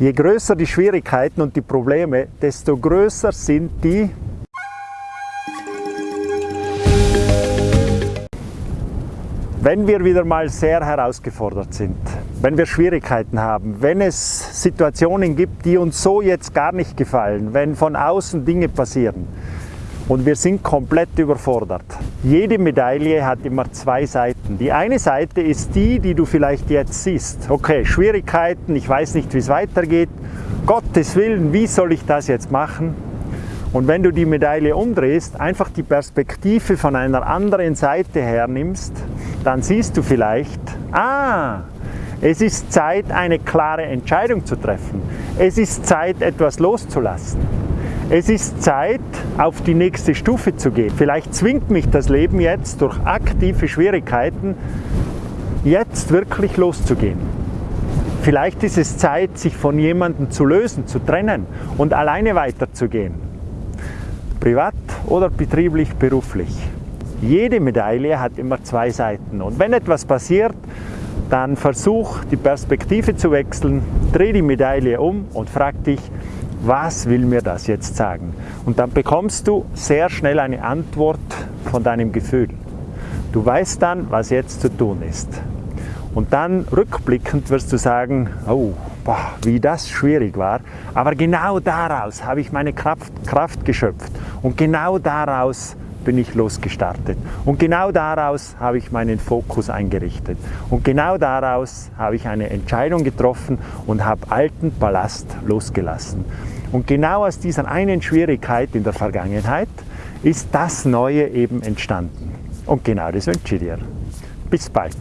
Je größer die Schwierigkeiten und die Probleme, desto größer sind die Wenn wir wieder mal sehr herausgefordert sind, wenn wir Schwierigkeiten haben, wenn es Situationen gibt, die uns so jetzt gar nicht gefallen, wenn von außen Dinge passieren und wir sind komplett überfordert. Jede Medaille hat immer zwei Seiten. Die eine Seite ist die, die du vielleicht jetzt siehst. Okay, Schwierigkeiten, ich weiß nicht, wie es weitergeht. Gottes Willen, wie soll ich das jetzt machen? Und wenn du die Medaille umdrehst, einfach die Perspektive von einer anderen Seite hernimmst, dann siehst du vielleicht, ah, es ist Zeit, eine klare Entscheidung zu treffen. Es ist Zeit, etwas loszulassen. Es ist Zeit, auf die nächste Stufe zu gehen. Vielleicht zwingt mich das Leben jetzt durch aktive Schwierigkeiten, jetzt wirklich loszugehen. Vielleicht ist es Zeit, sich von jemandem zu lösen, zu trennen und alleine weiterzugehen privat oder betrieblich, beruflich. Jede Medaille hat immer zwei Seiten und wenn etwas passiert, dann versuch die Perspektive zu wechseln, dreh die Medaille um und frag dich, was will mir das jetzt sagen? Und dann bekommst du sehr schnell eine Antwort von deinem Gefühl. Du weißt dann, was jetzt zu tun ist. Und dann rückblickend wirst du sagen, oh, boah, wie das schwierig war. Aber genau daraus habe ich meine Kraft, Kraft geschöpft. Und genau daraus bin ich losgestartet. Und genau daraus habe ich meinen Fokus eingerichtet. Und genau daraus habe ich eine Entscheidung getroffen und habe alten Ballast losgelassen. Und genau aus dieser einen Schwierigkeit in der Vergangenheit ist das Neue eben entstanden. Und genau das wünsche ich dir. Bis bald.